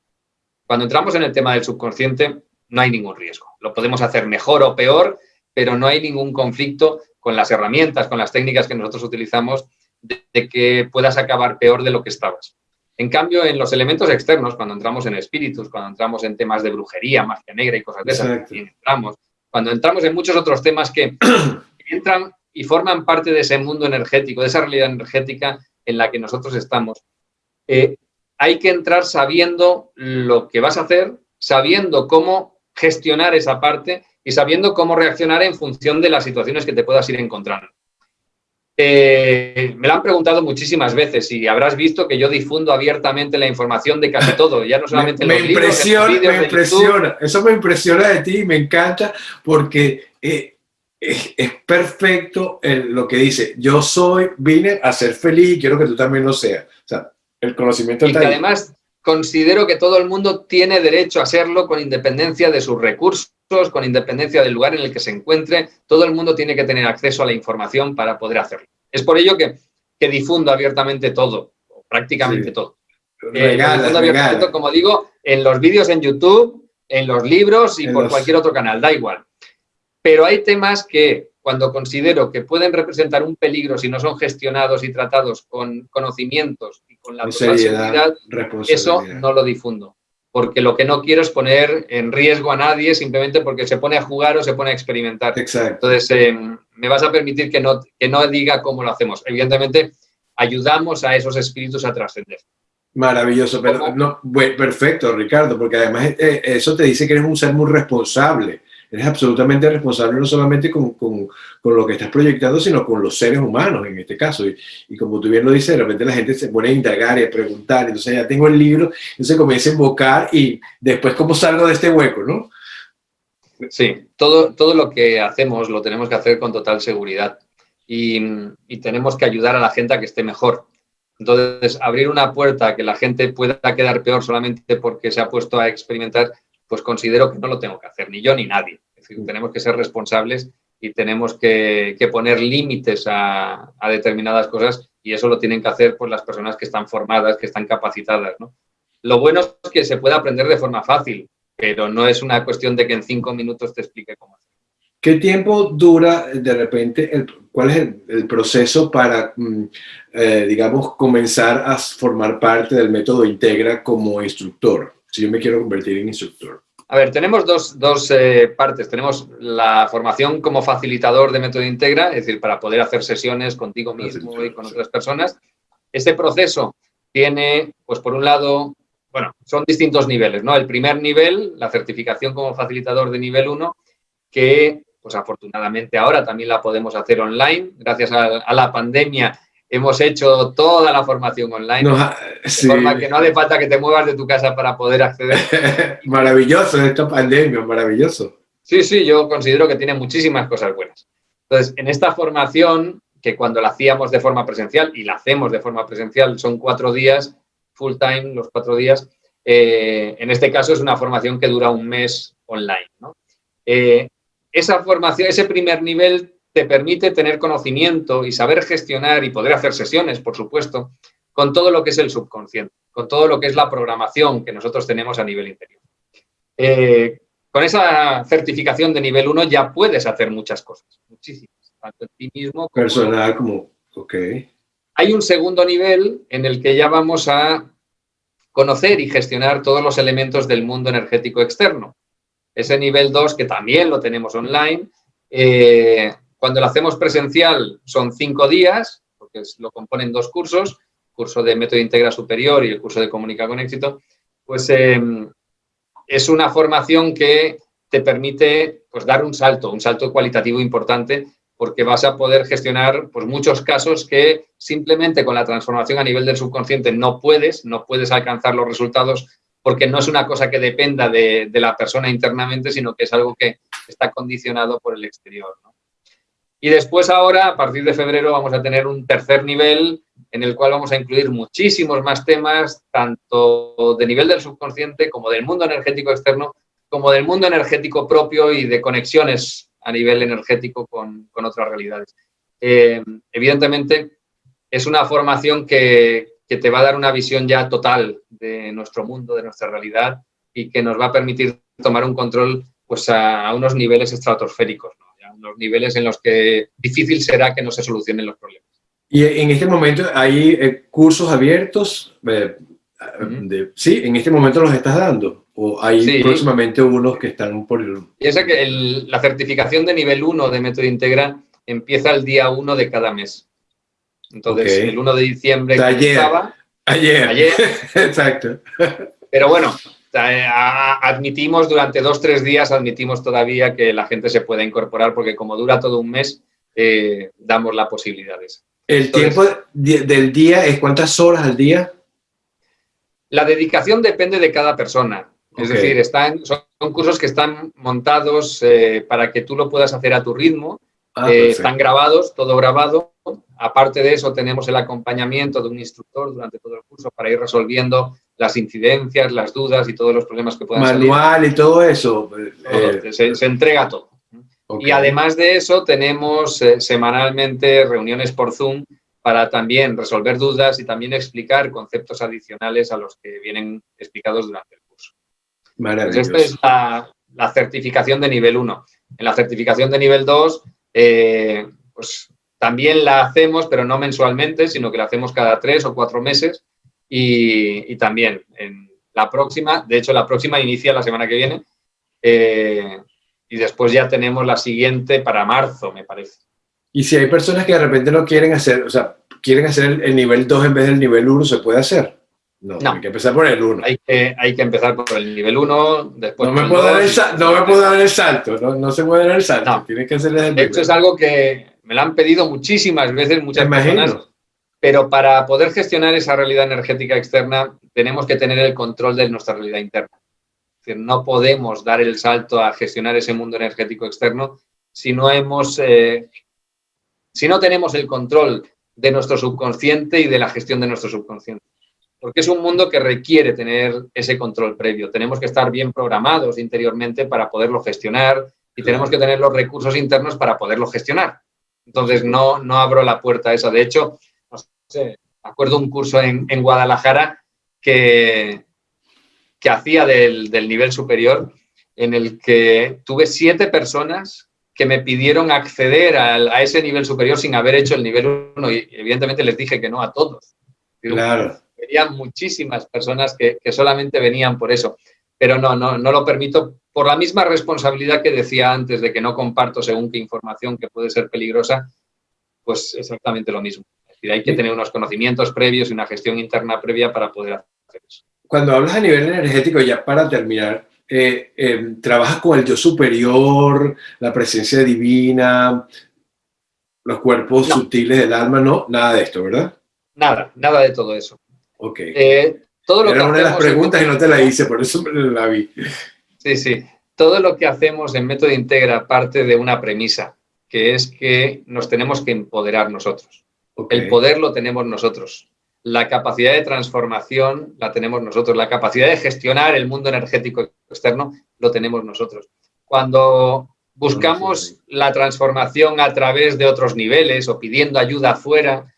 Cuando entramos en el tema del subconsciente, no hay ningún riesgo. Lo podemos hacer mejor o peor, pero no hay ningún conflicto con las herramientas, con las técnicas que nosotros utilizamos de, que puedas acabar peor de lo que estabas. En cambio, en los elementos externos, cuando entramos en espíritus, cuando entramos en temas de brujería, magia negra y cosas de esas, entramos, cuando entramos en muchos otros temas que *clears throat* entran y forman parte de ese mundo energético, de esa realidad energética en la que nosotros estamos, eh, hay que entrar sabiendo lo que vas a hacer, sabiendo cómo gestionar esa parte y sabiendo cómo reaccionar en función de las situaciones que te puedas ir encontrando. Eh, me lo han preguntado muchísimas veces y habrás visto que yo difundo abiertamente la información de casi todo, ya no solamente me, los impresiona, libros, Me impresiona, eso me impresiona de ti y me encanta porque eh, es, perfecto lo que dice, yo soy, vine a ser feliz y quiero que tú también lo seas. O sea, el conocimiento y que además considero que todo el mundo tiene derecho a serlo con independencia de sus recursos, con independencia del lugar en el que se encuentre. Todo el mundo tiene que tener acceso a la información para poder hacerlo. Es por ello que, que difundo abiertamente todo, prácticamente todo. Eh, abiertamente, como digo, en los vídeos en YouTube, en los libros y por cualquier otro canal, da igual. Pero hay temas que cuando considero que pueden representar un peligro si no son gestionados y tratados con conocimientos y con la total seguridad, eso no lo difundo. Porque lo que no quiero es poner en riesgo a nadie simplemente porque se pone a jugar o se pone a experimentar. Entonces, eh, me vas a permitir que no, que no diga cómo lo hacemos. Evidentemente, ayudamos a esos espíritus a trascender. Maravilloso, pero no, perfecto, Ricardo, porque además eh, eso te dice que eres un ser muy responsable eres absolutamente responsable no solamente con, con, con, lo que estás proyectando, sino con los seres humanos en este caso. Y, y, como tú bien lo dices, de repente la gente se pone a indagar y a preguntar, entonces ya tengo el libro, entonces comienza a invocar y después cómo salgo de este hueco, ¿no? Sí, todo, todo lo que hacemos lo tenemos que hacer con total seguridad y, y tenemos que ayudar a la gente a que esté mejor. Entonces, abrir una puerta que la gente pueda quedar peor solamente porque se ha puesto a experimentar pues considero que no lo tengo que hacer, ni yo ni nadie. Es decir, tenemos que ser responsables y tenemos que, poner límites a, determinadas cosas y eso lo tienen que hacer pues, las personas que están formadas, que están capacitadas. Lo bueno es que se puede aprender de forma fácil, pero no es una cuestión de que en cinco minutos te explique cómo hacer. ¿Qué tiempo dura de repente, el, cuál es el, proceso para, mm, eh, digamos, comenzar a formar parte del método Integra como instructor? Si yo me quiero convertir en instructor? A ver, tenemos dos, dos eh, partes. Tenemos la formación como facilitador de método Integra, es decir, para poder hacer sesiones contigo mismo y con otras personas. Este proceso tiene, pues por un lado, bueno, son distintos niveles, ¿no? El primer nivel, la certificación como facilitador de nivel 1, que pues afortunadamente ahora también la podemos hacer online. Gracias a, a la pandemia hemos hecho toda la formación online, de forma que no hace falta que te muevas de tu casa para poder acceder. *laughs* maravilloso esta pandemia, maravilloso. Sí, sí, yo considero que tiene muchísimas cosas buenas. Entonces, en esta formación, que cuando la hacíamos de forma presencial, y la hacemos de forma presencial, son cuatro días, full time, los cuatro días, eh, en este caso es una formación que dura un mes online. Eh, esa formación, ese primer nivel te permite tener conocimiento y saber gestionar y poder hacer sesiones, por supuesto, con todo lo que es el subconsciente, con todo lo que es la programación que nosotros tenemos a nivel interior. Eh, con esa certificación de nivel 1 ya puedes hacer muchas cosas, muchísimas, tanto en ti mismo como... Personal, como... Ok. Hay un segundo nivel en el que ya vamos a conocer y gestionar todos los elementos del mundo energético externo. Ese nivel 2, que también lo tenemos online, eh, cuando lo hacemos presencial son cinco días, porque lo componen dos cursos, curso de método integra superior y el curso de comunica con éxito, pues em, es una formación que te permite pues, dar un salto, un salto cualitativo importante porque vas a poder gestionar pues, muchos casos que simplemente con la transformación a nivel del subconsciente no puedes, no puedes alcanzar los resultados porque no es una cosa que dependa de, la persona internamente, sino que es algo que está condicionado por el exterior. Y después ahora, a partir de febrero, vamos a tener un tercer nivel en el cual vamos a incluir muchísimos más temas, tanto de nivel del subconsciente como del mundo energético externo, como del mundo energético propio y de conexiones a nivel energético con, otras realidades. Eh, evidentemente, es una formación que, te va a dar una visión ya total de nuestro mundo, de nuestra realidad y que nos va a permitir tomar un control pues, a, unos niveles estratosféricos, unos niveles en los que difícil será que no se solucionen los problemas. Y en este momento hay eh, cursos abiertos, eh, sí, en este momento los estás dando. ¿O hay próximamente unos que están por el...? Piensa que la certificación de nivel 1 de Método Integra empieza el día 1 de cada mes. Entonces, el 1 de diciembre ayer. Ayer. Ayer. *laughs* Exacto. Pero bueno, admitimos durante dos, tres días, admitimos todavía que la gente se pueda incorporar porque como dura todo un mes, eh, damos las posibilidades. ¿El tiempo del día es cuántas horas al día? La dedicación depende de cada persona. Es decir, están, son, cursos que están montados eh, para que tú lo puedas hacer a tu ritmo. Ah, eh, están grabados, todo grabado. Aparte de eso, tenemos el acompañamiento de un instructor durante todo el curso para ir resolviendo las incidencias, las dudas y todos los problemas que puedan salir. Manual y todo eso. Eh, se, entrega todo. Y además de eso, tenemos semanalmente reuniones por Zoom para también resolver dudas y también explicar conceptos adicionales a los que vienen explicados durante el esta es la, certificación de nivel 1. En la certificación de nivel 2, eh, pues también la hacemos, pero no mensualmente, sino que la hacemos cada tres o cuatro meses. Y, también en la próxima, de hecho la próxima inicia la semana que viene, eh, y después ya tenemos la siguiente para marzo, me parece. Y si hay personas que de repente no quieren hacer, o sea, quieren hacer el, el nivel 2 en vez del nivel 1, ¿se puede hacer? No, hay que empezar por el 1. Hay que, hay que empezar por el nivel 1, después no me, puedo dar el, no me puedo dar el salto, no, no se puede dar el salto, tienes que hacer el Esto es algo que me lo han pedido muchísimas veces, muchas personas, pero para poder gestionar esa realidad energética externa tenemos que tener el control de nuestra realidad interna. Es no podemos dar el salto a gestionar ese mundo energético externo si no hemos, eh, si no tenemos el control de nuestro subconsciente y de la gestión de nuestro subconsciente porque es un mundo que requiere tener ese control previo. Tenemos que estar bien programados interiormente para poderlo gestionar y tenemos que tener los recursos internos para poderlo gestionar. Entonces, no, no abro la puerta a esa. De hecho, sé, acuerdo un curso en, Guadalajara que, que hacía del, nivel superior, en el que tuve siete personas que me pidieron acceder a, a, ese nivel superior sin haber hecho el nivel 1 y evidentemente les dije que no a todos. Claro venían muchísimas personas que, solamente venían por eso. Pero no, no, no lo permito por la misma responsabilidad que decía antes de que no comparto según qué información que puede ser peligrosa, pues exactamente lo mismo. Decir, hay que tener unos conocimientos previos y una gestión interna previa para poder hacer eso. Cuando hablas a nivel energético, ya para terminar, eh, eh, ¿trabajas con el yo superior, la presencia divina, los cuerpos sutiles del alma? No, nada de esto, ¿verdad? Nada, nada de todo eso. Ok. Eh, todo lo Era una de las preguntas y no te la hice, por eso la vi. Sí, sí. Todo lo que hacemos en Método Integra parte de una premisa, que es que nos tenemos que empoderar nosotros. El poder lo tenemos nosotros. La capacidad de transformación la tenemos nosotros. La capacidad de gestionar el mundo energético externo lo tenemos nosotros. Cuando buscamos la transformación a través de otros niveles o pidiendo ayuda afuera,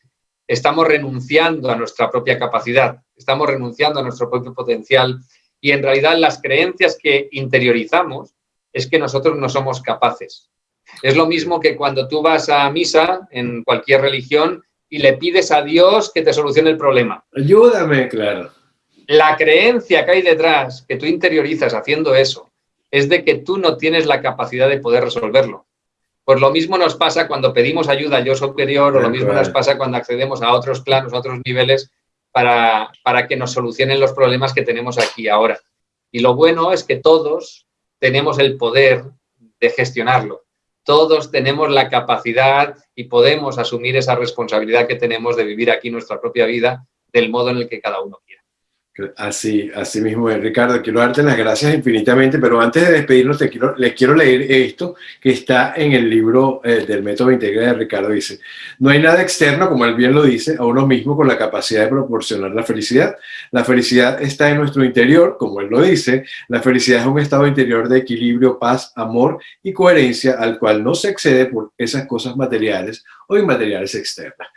estamos renunciando a nuestra propia capacidad, estamos renunciando a nuestro propio potencial y en realidad las creencias que interiorizamos es que nosotros no somos capaces. Es lo mismo que cuando tú vas a misa en cualquier religión y le pides a Dios que te solucione el problema. Ayúdame, claro. La creencia que hay detrás, que tú interiorizas haciendo eso, es de que tú no tienes la capacidad de poder resolverlo. Pues lo mismo nos pasa cuando pedimos ayuda a yo superior o lo mismo nos pasa cuando accedemos a otros planos, a otros niveles para, para que nos solucionen los problemas que tenemos aquí ahora. Y lo bueno es que todos tenemos el poder de gestionarlo. Todos tenemos la capacidad y podemos asumir esa responsabilidad que tenemos de vivir aquí nuestra propia vida del modo en el que cada uno quiera. Así, así mismo Ricardo. Quiero darte las gracias infinitamente, pero antes de despedirnos, te quiero, les quiero leer esto que está en el libro eh, del método Integra de Ricardo. Dice, no hay nada externo, como él bien lo dice, a uno mismo con la capacidad de proporcionar la felicidad. La felicidad está en nuestro interior, como él lo dice. La felicidad es un estado interior de equilibrio, paz, amor y coherencia al cual no se excede por esas cosas materiales o inmateriales externas.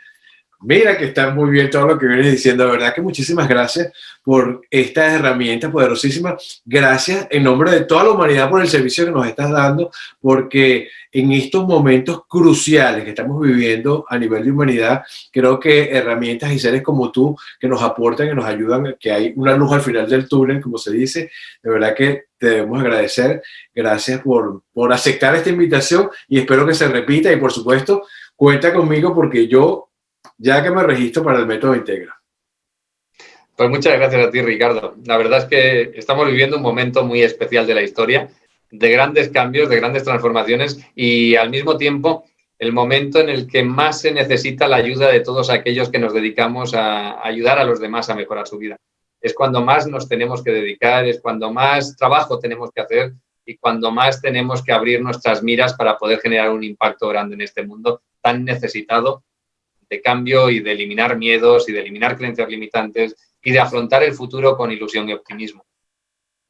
Mira que está muy bien todo lo que vienes diciendo, de verdad que muchísimas gracias por esta herramienta poderosísima. Gracias en nombre de toda la humanidad por el servicio que nos estás dando, porque en estos momentos cruciales que estamos viviendo a nivel de humanidad, creo que herramientas y seres como tú que nos aportan, que nos ayudan, que hay una luz al final del túnel, como se dice, de verdad que te debemos agradecer. Gracias por, por aceptar esta invitación y espero que se repita y por supuesto cuenta conmigo porque yo ya que me registro para el método Integra. Pues muchas gracias a ti, Ricardo. La verdad es que estamos viviendo un momento muy especial de la historia, de grandes cambios, de grandes transformaciones y al mismo tiempo el momento en el que más se necesita la ayuda de todos aquellos que nos dedicamos a ayudar a los demás a mejorar su vida. Es cuando más nos tenemos que dedicar, es cuando más trabajo tenemos que hacer y cuando más tenemos que abrir nuestras miras para poder generar un impacto grande en este mundo tan necesitado de cambio y de eliminar miedos y de eliminar creencias limitantes y de afrontar el futuro con ilusión y optimismo.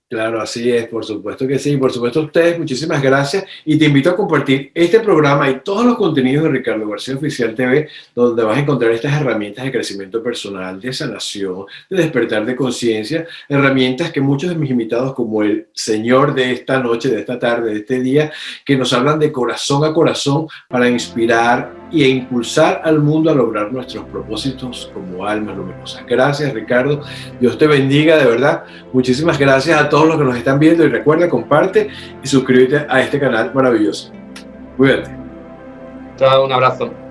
Claro, así es, por supuesto que sí. Por supuesto, ustedes, muchísimas gracias. Y te invito a compartir este programa y todos los contenidos de Ricardo García Oficial TV, donde vas a encontrar estas herramientas de crecimiento personal, de sanación, de despertar de conciencia, herramientas que muchos de mis invitados, como el señor de esta noche, de esta tarde, de este día, que nos hablan de corazón a corazón para inspirar y impulsar al mundo a lograr nuestros propósitos como almas luminosas. Gracias, Ricardo. Dios te bendiga, de verdad. Muchísimas gracias a todos los que nos están viendo y recuerda, comparte y suscríbete a este canal maravilloso. Cuídate. Chao, un abrazo.